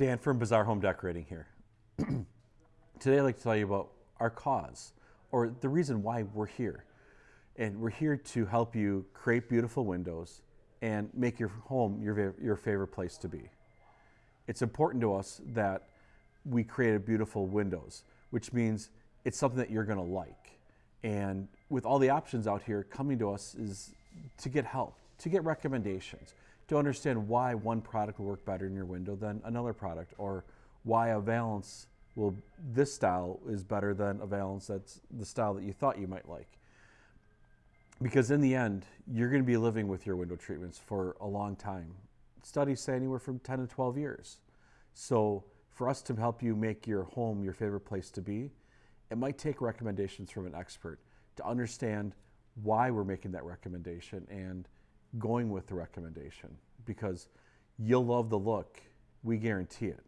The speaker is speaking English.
Dan from Bizarre Home Decorating here. Today I'd like to tell you about our cause, or the reason why we're here. And we're here to help you create beautiful windows and make your home your, your favorite place to be. It's important to us that we create beautiful windows, which means it's something that you're gonna like. And with all the options out here, coming to us is to get help, to get recommendations, to understand why one product will work better in your window than another product, or why a valance will this style is better than a valance that's the style that you thought you might like. Because in the end, you're going to be living with your window treatments for a long time. Studies say anywhere from 10 to 12 years. So for us to help you make your home your favorite place to be, it might take recommendations from an expert to understand why we're making that recommendation and going with the recommendation because you'll love the look. We guarantee it.